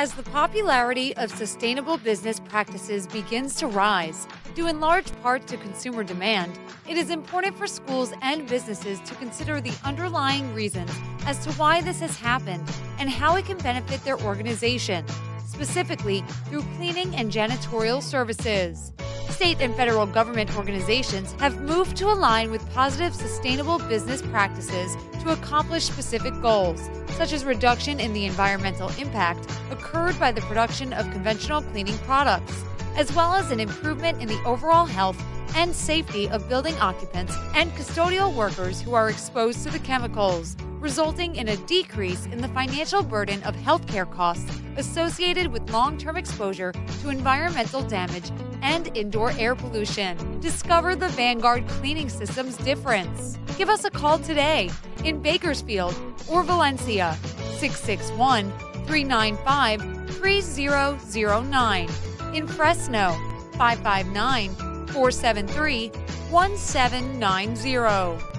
As the popularity of sustainable business practices begins to rise, due in large part to consumer demand, it is important for schools and businesses to consider the underlying reasons as to why this has happened and how it can benefit their organization, specifically through cleaning and janitorial services. State and federal government organizations have moved to align with positive sustainable business practices to accomplish specific goals, such as reduction in the environmental impact occurred by the production of conventional cleaning products, as well as an improvement in the overall health and safety of building occupants and custodial workers who are exposed to the chemicals, resulting in a decrease in the financial burden of healthcare costs associated with long term exposure to environmental damage and indoor air pollution. Discover the Vanguard cleaning system's difference. Give us a call today in Bakersfield or Valencia 661 395 3009. In Fresno 559 473 1790.